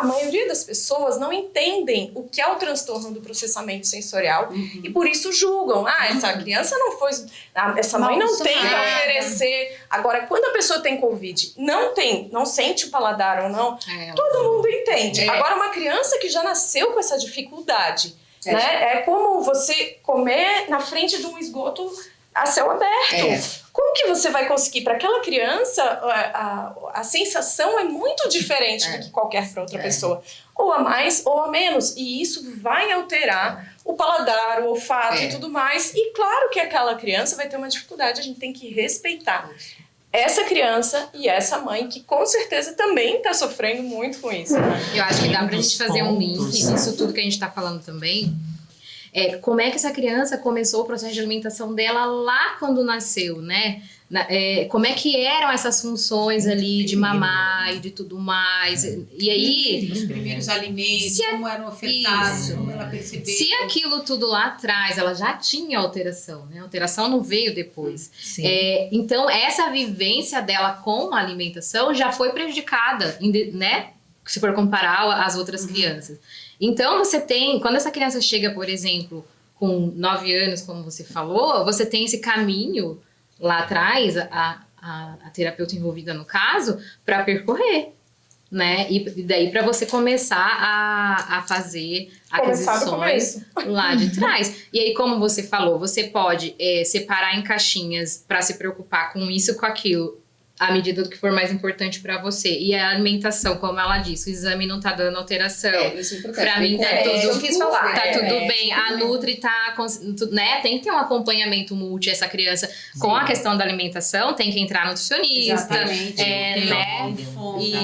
a maioria das pessoas não entendem o que é o transtorno do processamento sensorial uhum. e por isso julgam. Ah, essa uhum. criança não foi. Ah, essa mãe não tem para oferecer. Agora, quando a pessoa tem Covid, não tem, não sente o paladar ou não, é, todo mundo entende. É. Agora, uma criança que já nasceu com essa dificuldade, é. né? É como você comer na frente de um esgoto a céu aberto. É. Como que você vai conseguir? Para aquela criança, a, a, a, sensação é muito diferente é. do que qualquer outra é. pessoa. Ou a mais ou a menos. E isso vai alterar o paladar, o olfato e é. tudo mais. E claro que aquela criança vai ter uma dificuldade, a gente tem que respeitar. Essa criança e essa mãe, que com certeza também está sofrendo muito com isso. Né? Eu acho que dá para a gente fazer um link nisso tudo que a gente está falando também é, como é que essa criança começou o processo de alimentação dela lá quando nasceu, né? Na, é, como é que eram essas funções ali de mamar e de tudo mais. E aí. Os primeiros alimentos, se, como eram ofertados, isso, como ela percebeu. Se aquilo tudo lá atrás, ela já tinha alteração, né? A alteração não veio depois. É, então, essa vivência dela com a alimentação já foi prejudicada, né? Se for comparar às outras uhum. crianças. Então, você tem, quando essa criança chega, por exemplo, com 9 anos, como você falou, você tem esse caminho lá atrás, a, a, a terapeuta envolvida no caso, para percorrer. Né? E daí para você começar a, a fazer aquisições lá de trás. E aí, como você falou, você pode é, separar em caixinhas para se preocupar com isso, com aquilo, à medida do que for mais importante para você. E a alimentação, como ela disse, o exame não tá dando alteração. É, isso é importante. Pra mim tá é, tudo, eu quis falar. tá é, tudo é, bem. A Nutri tá, né, tem que ter um acompanhamento multi essa criança Sim. com a questão da alimentação, tem que entrar nutricionista, Exatamente. é, né,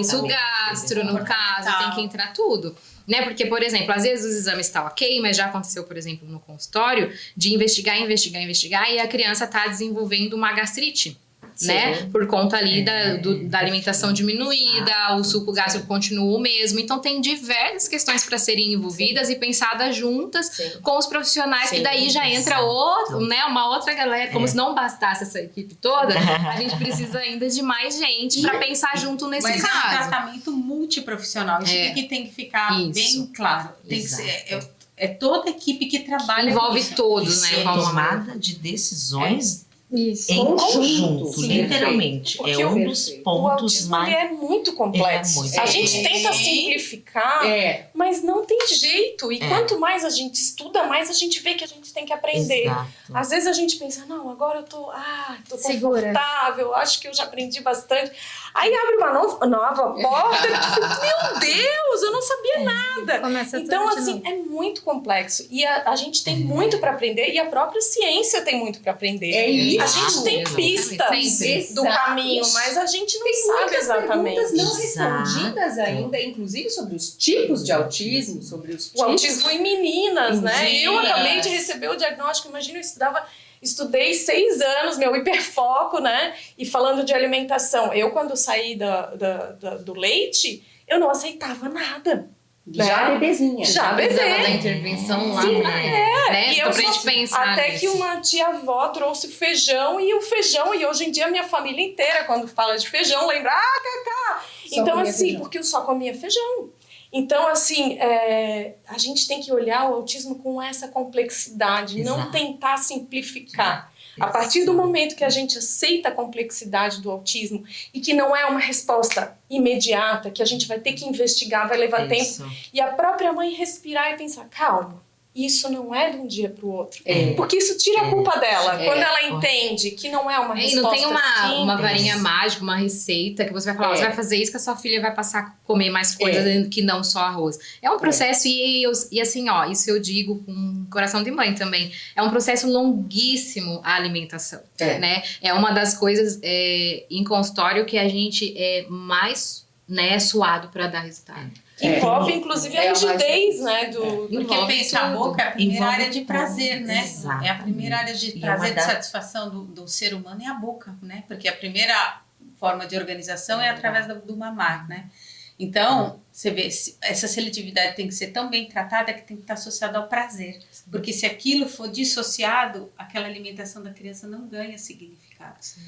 isso, gastro no caso, tem que entrar tudo né? Porque, por exemplo, às vezes os exames estão ok, mas já aconteceu, por exemplo, no consultório, de investigar, investigar, investigar, e a criança está desenvolvendo uma gastrite. Sim. né? Por conta ali é. da, do, da alimentação diminuída, ah, o suco gástrico continua o mesmo. Então tem diversas questões para serem envolvidas Sim. e pensadas juntas Sim. com os profissionais, que daí já entra outro, né? Uma outra galera, como é. se não bastasse essa equipe toda, a gente precisa ainda de mais gente para pensar junto nesse Mas caso. é um tratamento multiprofissional. Isso é. que tem que ficar Isso. bem claro. Tem Exato. que ser, é, é toda a equipe que trabalha. Envolve todos, né? Tomada de decisões isso. Em conjunto, Sim, literalmente. Porque é um dos pontos o mais. é muito complexo. É muito. A gente tenta simplificar, é. mas não tem jeito. E é. quanto mais a gente estuda, mais a gente vê que a gente tem que aprender. Exato. Às vezes a gente pensa, não, agora eu tô, ah, tô confortável, acho que eu já aprendi bastante. Aí abre uma nova, nova porta, meu Deus, eu não sabia é. nada. Começa então, assim, é muito complexo. E a, a gente tem muito para aprender e a própria ciência tem muito para aprender. É isso. A gente tem pistas do caminho, mas a gente não tem sabe exatamente. perguntas não respondidas ainda, inclusive sobre os tipos de autismo, sobre os tipos... O autismo em meninas, em né? Meninas. Eu acabei de receber o diagnóstico, imagina, eu estudava estudei seis anos, meu hiperfoco, né? E falando de alimentação, eu quando saí da, da, da do leite, eu não aceitava nada. Já né? bebezinha. Já bebê. da intervenção lá Sim. É. Né? E eu só, pensar Até nisso. que uma tia-avó trouxe feijão e o feijão, e hoje em dia a minha família inteira, quando fala de feijão, lembra, ah, Cacá! Então, assim, feijão. porque eu só comia feijão. Então, assim, é, a gente tem que olhar o autismo com essa complexidade, Exato. não tentar simplificar. A partir do momento que a gente aceita a complexidade do autismo e que não é uma resposta imediata, que a gente vai ter que investigar, vai levar Isso. tempo, e a própria mãe respirar e pensar, calma, isso não é de um dia para o outro. É. Porque isso tira a culpa é. dela. É. Quando ela entende que não é uma resposta Não tem uma, uma varinha mágica, uma receita que você vai falar, é. você vai fazer isso que a sua filha vai passar a comer mais coisas é. que não só arroz. É um processo e, eu, e assim, ó, isso eu digo com coração de mãe também. É um processo longuíssimo a alimentação, né? É uma das coisas em consultório que a gente é mais né, suado para dar resultado. É. Envolve, inclusive, a é rigidez, né? Do, Porque pensa, a boca é a primeira envolve área de prazer, né? Exato. É a primeira área de prazer, de satisfação do, do ser humano é a boca, né? Porque a primeira forma de organização é através do, do mamar, né? Então, você vê, essa seletividade tem que ser tão bem tratada que tem que estar associada ao prazer. Porque se aquilo for dissociado, aquela alimentação da criança não ganha significado. Sim.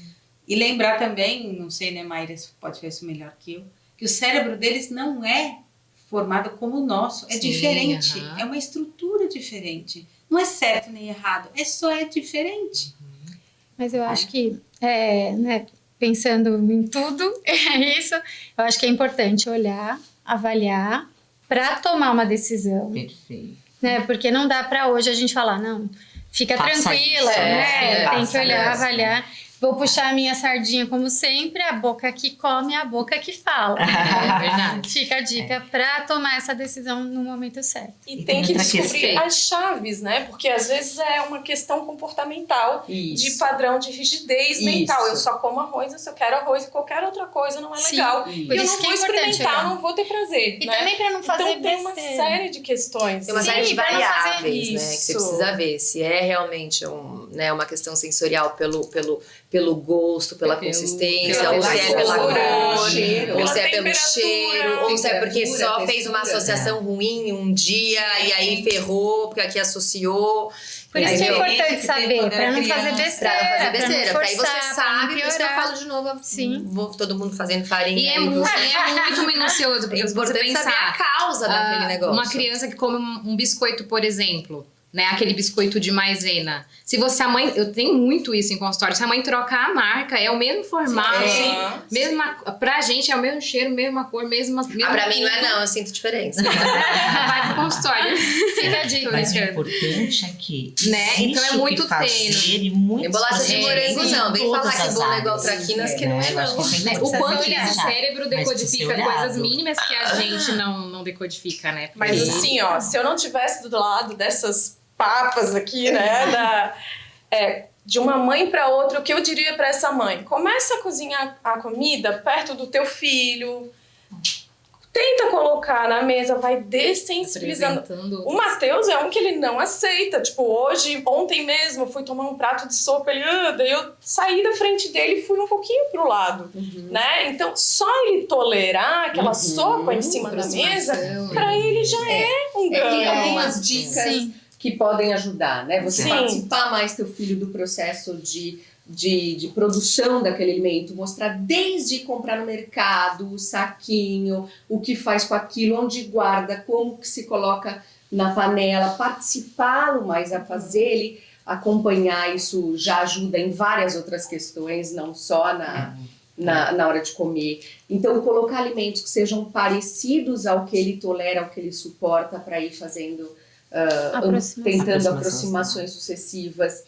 E lembrar também, não sei, né, Maíra, pode ver isso melhor que eu, que o cérebro deles não é formado como o nosso. É Sim, diferente, é uma estrutura diferente. Não é certo nem errado, é só é diferente. Mas eu acho que, é, né, pensando em tudo, é isso. Eu acho que é importante olhar, avaliar, para tomar uma decisão. Perfeito. Né? Porque não dá para hoje a gente falar, não, fica Passa tranquila, isso, né? É, Tem que olhar, avaliar. Vou puxar a minha sardinha como sempre, a boca que come, a boca que fala. É verdade. Fica a dica é. para tomar essa decisão no momento certo. E, e tem, que descobrir as chaves, né? Porque às vezes é uma questão comportamental Isso. de padrão de rigidez Isso. mental. Eu só como arroz, eu só quero arroz e qualquer outra coisa não é Sim. legal. E eu não vou é experimentar, não vou ter prazer. E né? também para não fazer Então tem uma série de questões. Tem uma série de variáveis, né? Que você precisa ver se é realmente um, né, uma questão sensorial pelo, pelo pelo gosto, pela pelo, consistência, ou se é pela cor, cheiro, ou se é pelo cheiro, ou se é porque só fez uma associação ruim um dia e aí ferrou, porque aqui associou. Por isso é importante saber, para não fazer besteira. Pra não fazer besteira, porque aí você sabe, por isso que eu falo de novo, Sim. vou todo mundo fazendo farinha. E é, muito, é muito minucioso, porque é você pensar saber a causa daquele negócio. Uma criança que come um biscoito, por exemplo, né, aquele biscoito de maisena. Se você a mãe, eu tenho muito isso em consultório. Se a mãe trocar a marca, é o mesmo formato, é. mesma pra gente é o mesmo cheiro, mesma cor, mesma, mesma Ah, pra mim não é não, eu sinto diferença. Vai pro consultório. Fica a dica, Mas o importante é que né? Então é muito tênue. E bolacha de morango não, vem falar que bolo é igual traquinas que não é não. Né? O quanto o cérebro decodifica coisas mínimas que a gente não, não decodifica, né? Mas assim, ó, se eu não tivesse do lado dessas papas aqui, né? Da, é, de uma mãe para outra, o que eu diria para essa mãe? Começa a cozinhar a comida perto do teu filho. Tenta colocar na mesa, vai dessensibilizando. O Matheus é um que ele não aceita. Tipo, hoje, ontem mesmo, eu fui tomar um prato de sopa, ele, ah, daí eu saí da frente dele e fui um pouquinho pro lado, uhum. né? Então, só ele tolerar aquela uhum. sopa em cima da mesa, para ele já é, é um ganho. É, tem algumas dicas. Sim que podem ajudar, né? Você Sim. participar mais teu filho do processo de, de, de, produção daquele alimento, mostrar desde comprar no mercado, o saquinho, o que faz com aquilo, onde guarda, como que se coloca na panela, participá-lo mais a fazer ele acompanhar isso já ajuda em várias outras questões, não só na, na, na hora de comer. Então, colocar alimentos que sejam parecidos ao que ele tolera, ao que ele suporta, para ir fazendo uh, tentando aproximações sucessivas.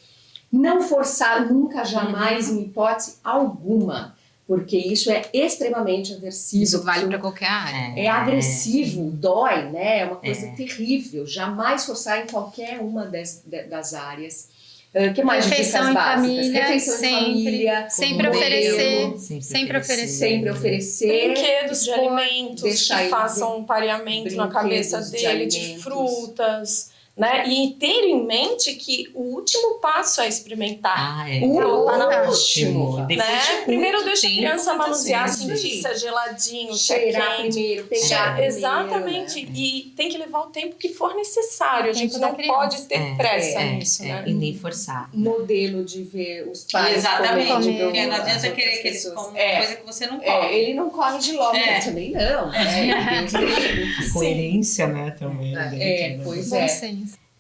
Não forçar nunca, jamais, em hipótese alguma, porque isso é extremamente aversivo. Isso vale para qualquer área. É, é agressivo, dói, né? É uma coisa é. terrível. Jamais forçar em qualquer uma das, das áreas. O uh, que mais Refeição básicas? Família, Refeição sempre, em família. Sempre oferecer. Sempre, sempre oferecer. Sempre oferecer. Brinquedos de alimentos que façam um pareamento na cabeça dele, de, de frutas né? E ter em mente que o último passo é experimentar. Ah, é. O tá no último. Né? Primeiro deixa a criança manusear, sentir se é geladinho, cheirar é primeiro, pegar Exatamente. Primeiro, né? E tem que levar o tempo que for necessário. A gente não pode ter é, pressa é, nisso, né? E nem forçar. Modelo de ver os pais Exatamente. Porque não adianta querer que eles comam uma coisa que você não come. ele não come de logo, também não. É. Coerência, né, também. É, pois é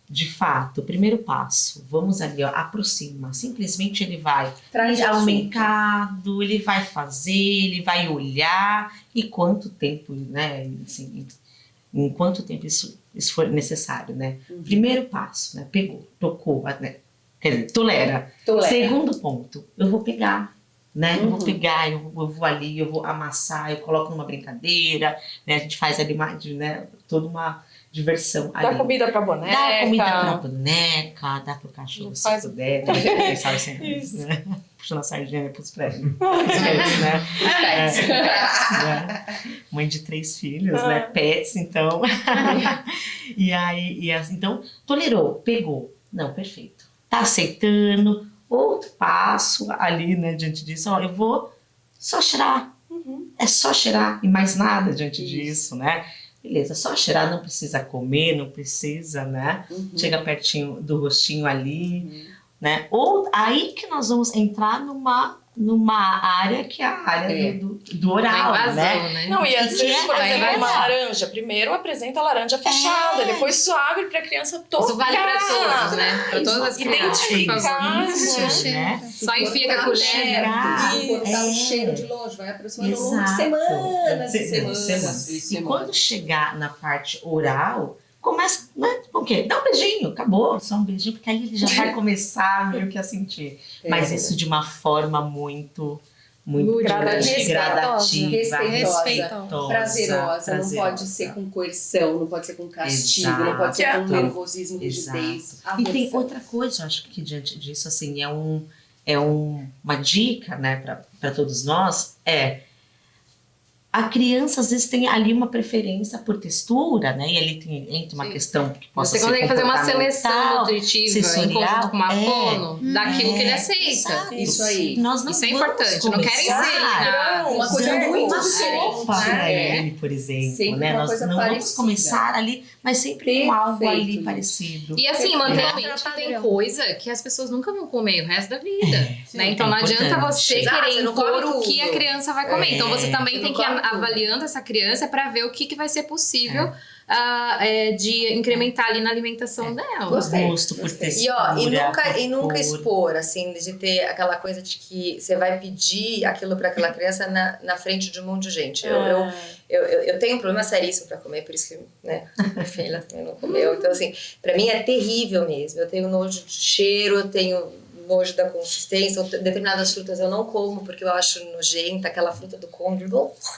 de fato, primeiro passo, vamos ali, ó, aproxima. Simplesmente ele vai Traz ao mercado, ele vai fazer, ele vai olhar e quanto tempo, né? Assim, em quanto tempo isso, isso for necessário, né? Uhum. Primeiro passo, né? Pegou, tocou, né? Quer dizer, tolera. tolera. Segundo ponto, eu vou pegar. Né? Uhum. Eu vou uhum. pegar, eu vou, eu vou, ali, eu vou amassar, eu coloco numa brincadeira, né? A gente faz ali né? toda uma diversão Dá ali. comida pra boneca. Dá comida pra boneca, dá pro cachorro se faz... puder. Sabe assim, Isso. Né? Puxando a sardinha pros prédios. pets, né? Pets. Né? Mãe de três filhos, né? Ah. Pets, então. e aí, e assim, então, tolerou, pegou. Não, perfeito. Tá aceitando. Outro passo ali, né, diante disso, ó, eu vou só cheirar. Uhum. É só cheirar e mais nada diante Isso. disso, né? Beleza, só cheirar, não precisa comer, não precisa, né? Uhum. Chega pertinho do rostinho ali. Uhum. né? Ou aí que nós vamos entrar numa numa área que é a área é. do, do, oral, invasão, né? né? Não, e às vezes, é, por exemplo, é uma laranja, primeiro apresenta a laranja fechada, é. depois isso abre para a criança tocar. Isso vale para todos, né? Para todas as crianças. Identificar, né? Só enfia com a colher. Botar o cheiro de longe, vai aproximando de semanas e semanas. E quando chegar na parte oral, começa, né? O quê? Dá um beijinho, acabou, só um beijinho, porque aí ele já vai começar meio que a sentir. É. Mas isso de uma forma muito muito gradativa, gradativa respeitosa, respeitosa, prazerosa, não pode ser com coerção, não pode ser com castigo, Exato. não pode ser com nervosismo, rigidez. E tem outra coisa, eu acho que diante disso, assim, é, um, é um, uma dica, né, para todos nós, é a criança às vezes tem ali uma preferência por textura, né? E ali tem, entra uma Sim. questão que possa Você ser consegue fazer uma seleção nutritiva sensorial, com uma é, fono é, daquilo é, que ele aceita. Exato. Isso aí. Nós não Isso é importante. Não querem ser uma coisa muito uma sopa para ele, por exemplo, sempre né? Nós não parecida. vamos começar ali, mas sempre com algo ali parecido. E assim, manter a mente tem coisa que as pessoas nunca vão comer o resto da vida, é, né? Então não adianta você querer impor o que a criança vai comer. Então você também tem que avaliando essa criança para ver o que, que vai ser possível uh, é, de incrementar ali na alimentação é. dela. Gostei. Gosto por textura, e, ó, e nunca, e nunca expor, assim, de ter aquela coisa de que você vai pedir aquilo para aquela criança na, na frente de um monte de gente. Eu, eu, ah. eu, eu, eu, tenho um problema seríssimo para comer, por isso que né, minha filha também não comeu. Então, assim, para mim é terrível mesmo. Eu tenho nojo de cheiro, eu tenho nojo da consistência, determinadas frutas eu não como porque eu acho nojenta, aquela fruta do conde,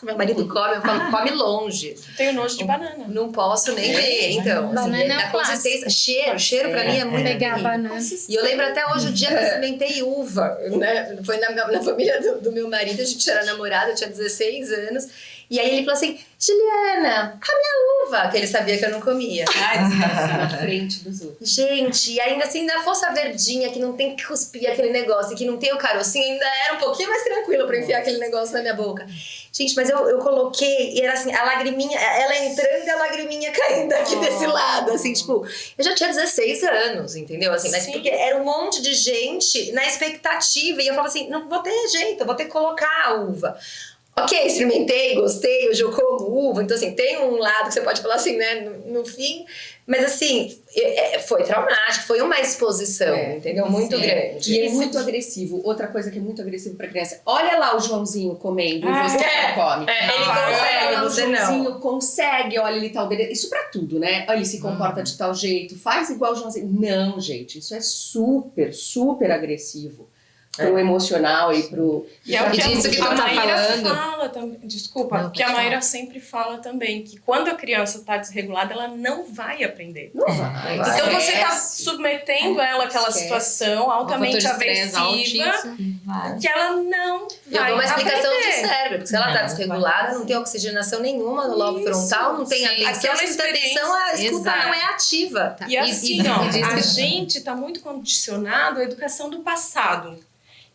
meu marido come, eu falo, come longe. Tenho nojo de banana. Não posso nem ver, então. Banana assim, é a consistência, cheiro, cheiro pra mim é muito Pegar banana. E eu lembro até hoje o dia que eu experimentei uva, né? Foi na, na família do, do meu marido, a gente era namorada, eu tinha 16 anos, e aí ele falou assim, Juliana, come a uva, que ele sabia que eu não comia. Ai, na frente dos outros. Gente, e ainda assim, na força verdinha, que não tem que cuspir aquele negócio, e que não tem o carocinho, ainda era um pouquinho mais tranquilo pra enfiar aquele negócio na minha boca. Gente, mas eu, eu coloquei, e era assim, a lagriminha, ela entrando e a lagriminha caindo aqui oh. desse lado, assim, tipo, eu já tinha 16 anos, entendeu? Assim, mas Sim. porque era um monte de gente na expectativa, e eu falava assim, não vou ter jeito, eu vou ter que colocar a uva. Ok, experimentei, gostei, hoje eu como uva, então assim, tem um lado que você pode falar assim, né, no, no fim, mas assim, é, foi traumático, foi uma exposição, é, entendeu? Muito sim. grande. E é muito agressivo. Outra coisa que é muito agressivo pra criança, olha lá o Joãozinho comendo ah, e você é, não come. É, ele ah, consegue, olha lá, o Joãozinho não. consegue, olha ele tá obedecendo. Isso pra tudo, né? Olha, ele se comporta hum. de tal jeito, faz igual o Joãozinho. Não, gente, isso é super, super agressivo pro é. emocional e pro. E é o que, que tu tá falando. Fala também, desculpa, não, que a Maíra sempre fala também, que quando a criança tá desregulada, ela não vai aprender. Não vai. Então você tá submetendo ela àquela Esquece. situação altamente aversiva que ela não vai. Eu dou uma explicação aprender. de cérebro, porque se ela tá desregulada, não tem oxigenação nenhuma no lobo frontal, não tem atenção, a atenção, a escuta não é ativa. E assim, ó, a gente tá muito condicionado à educação do passado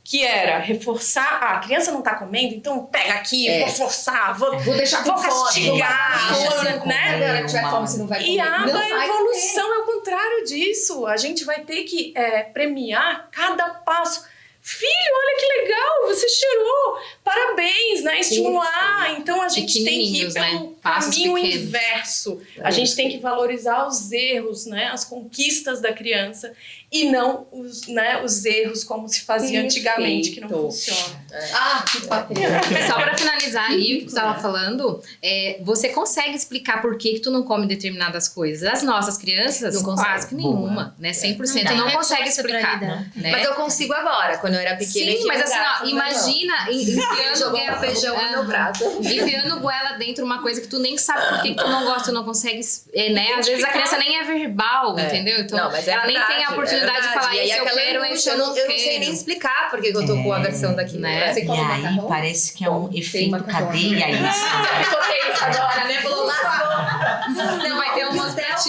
que era reforçar, ah, a criança não tá comendo, então pega aqui, é. vou forçar, vou, vou deixar vou castigar, vou, né? Se tiver fome, você não vai comer. E a evolução é o contrário disso. A gente vai ter que é, premiar cada passo Filho, olha que legal, você cheirou, parabéns, né? Estimular. Então a gente tem que ir pelo né? caminho pequenos. inverso. É a gente tem que valorizar os erros, né? As conquistas da criança e não os, né, os erros como se fazia Perfeito. antigamente, que não funciona. É. Ah, que bacana. Só para finalizar ali o que tu estava falando, é, você consegue explicar por que, que tu não come determinadas coisas. As nossas crianças, não quase que nenhuma, né? 100% não, não consegue explicar. Né? Mas eu consigo agora, quando eu era pequena. Sim, mas assim, ó, imagina enfiando goela, feijão no meu prato. Enfiando goela dentro uma coisa que tu nem sabe por que, que tu não gosta, tu não consegue, é, né? Às vezes a criança nem é verbal, é. entendeu? Então, não, ela é nem tem a oportunidade oportunidade de falar e isso eu quero, isso eu não, eu não sei nem explicar porque eu tô com a versão daqui. Né? E aí macarrão? parece que é um efeito cadeia isso. Eu isso agora, né? Falou, Não, vai ter um.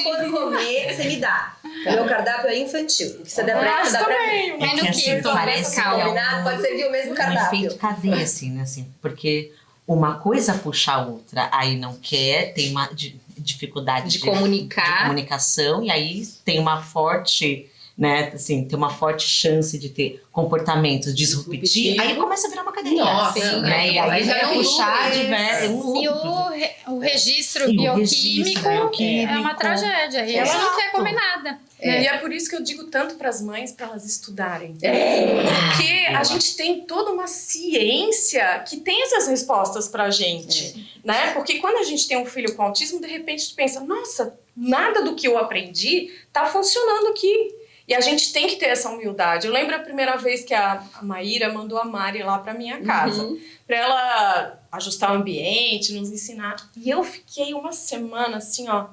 Quando comer, você me dá. O meu cardápio é infantil. Você dá pra, você dá pra mim. É no que, parece que combinado, pode servir o mesmo cardápio. Um efeito cadeia, assim, né? Assim, porque uma coisa puxa a outra, aí não quer, tem uma dificuldade de, de comunicar. De comunicação, e aí tem uma forte né, assim, tem uma forte chance de ter comportamentos disruptivos, aí começa a virar uma cadeia. Nossa, sim, né? E aí vai puxar diversos. Um e o, re, o registro e bioquímico, o registro é uma tragédia. E ela não quer comer nada. É. E é por isso que eu digo tanto para as mães para elas estudarem. É. Porque a gente tem toda uma ciência que tem essas respostas para a gente, é. né? Porque quando a gente tem um filho com autismo, de repente tu pensa, nossa, nada do que eu aprendi tá funcionando aqui. E a gente tem que ter essa humildade. Eu lembro a primeira vez que a, a Maíra mandou a Mari lá para minha casa, uhum. para ela ajustar o ambiente, nos ensinar. E eu fiquei uma semana assim, ó,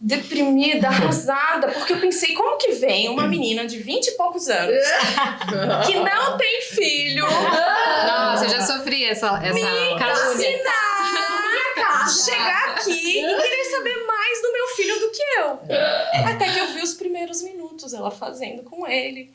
deprimida, arrasada, porque eu pensei, como que vem uma menina de 20 e poucos anos que não tem filho. Nossa, eu já sofri essa, essa me calúnia. chegar aqui e querer saber mais do meu filho do que eu. É. Até que eu vi os primeiros minutos ela fazendo com ele.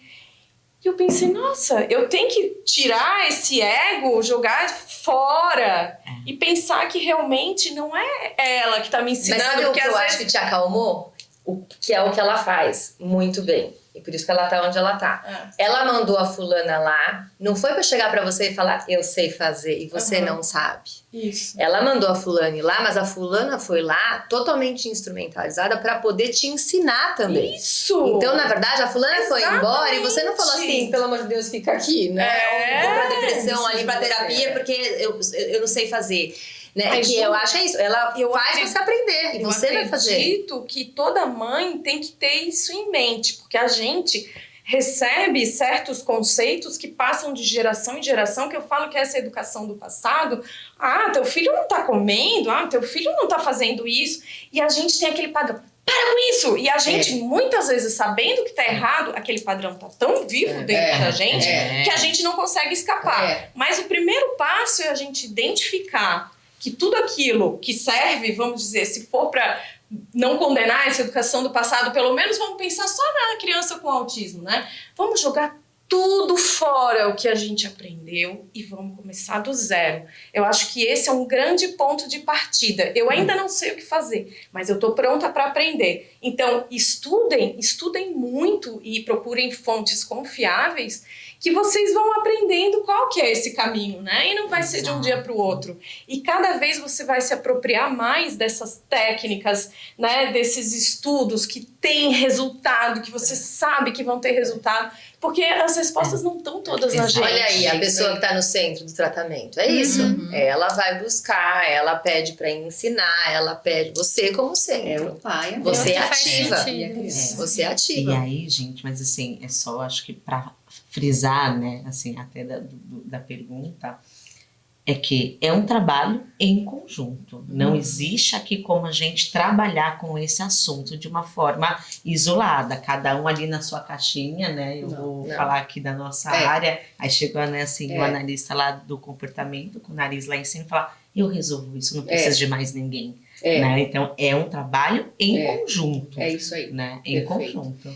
E eu pensei, nossa, eu tenho que tirar esse ego, jogar fora é. e pensar que realmente não é ela que está me ensinando. Mas sabe o que eu vezes... acho que te acalmou? O que é o que ela faz muito bem. E por isso que ela tá onde ela tá. É. Ela mandou a fulana lá, não foi para chegar para você e falar, eu sei fazer, e você uhum. não sabe. Isso. Ela mandou a fulana ir lá, mas a fulana foi lá totalmente instrumentalizada para poder te ensinar também. Isso! Então, na verdade, a fulana Exatamente. foi embora e você não falou assim, pelo amor de Deus, fica aqui, né? É. Ou pra depressão, ali pra terapia, porque eu, eu não sei fazer. Né? que eu acho é isso. Ela eu faz acredito, você aprender e você vai fazer. Eu acredito que toda mãe tem que ter isso em mente, porque a gente recebe certos conceitos que passam de geração em geração, que eu falo que é essa educação do passado. Ah, teu filho não tá comendo, ah, teu filho não tá fazendo isso. E a gente tem aquele padrão. Para com isso! E a gente, é. muitas vezes, sabendo que tá errado, aquele padrão tá tão vivo é. dentro é. da gente é. que a gente não consegue escapar. É. Mas o primeiro passo é a gente identificar que tudo aquilo que serve, vamos dizer, se for para não condenar essa educação do passado, pelo menos vamos pensar só na criança com autismo, né? Vamos jogar tudo fora o que a gente aprendeu e vamos começar do zero. Eu acho que esse é um grande ponto de partida. Eu ainda não sei o que fazer, mas eu estou pronta para aprender. Então, estudem, estudem muito e procurem fontes confiáveis que vocês vão aprendendo qual que é esse caminho, né? E não vai ser de um dia para o outro. E cada vez você vai se apropriar mais dessas técnicas, né? Desses estudos que têm resultado, que você sabe que vão ter resultado, porque as respostas não estão todas na gente. Olha aí, a pessoa que está no centro do tratamento. É isso. Uhum. Ela vai buscar, ela pede para ensinar, ela pede você como centro. É o pai. Você é ativa. É, você é ativa. E aí, gente, mas assim, é só acho que para frisar, né, assim, até da, do, da pergunta, é que é um trabalho em conjunto. Não uhum. existe aqui como a gente trabalhar com esse assunto de uma forma isolada, cada um ali na sua caixinha, né? Eu não, vou não. falar aqui da nossa é. área. Aí chegou né, assim, é. o analista lá do comportamento, com o nariz lá em cima, e falar: eu resolvo isso, não preciso é. de mais ninguém. É. Né? Então é um trabalho em é. conjunto. É isso aí. Né? Em Perfeito. conjunto.